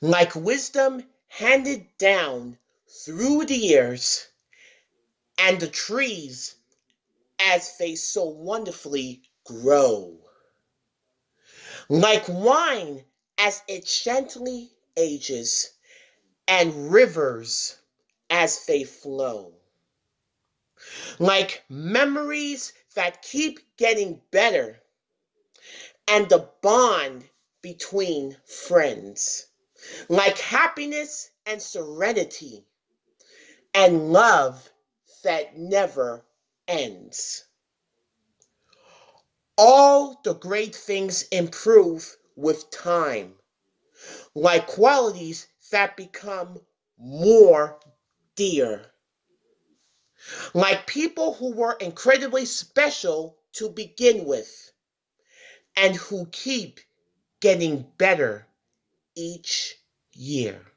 like wisdom handed down through the years, and the trees as they so wonderfully grow. Like wine as it gently ages, and rivers as they flow. Like memories that keep getting better, and the bond between friends. Like happiness and serenity, and love that never ends. All the great things improve with time, like qualities that become more dear. Like people who were incredibly special to begin with and who keep getting better each year.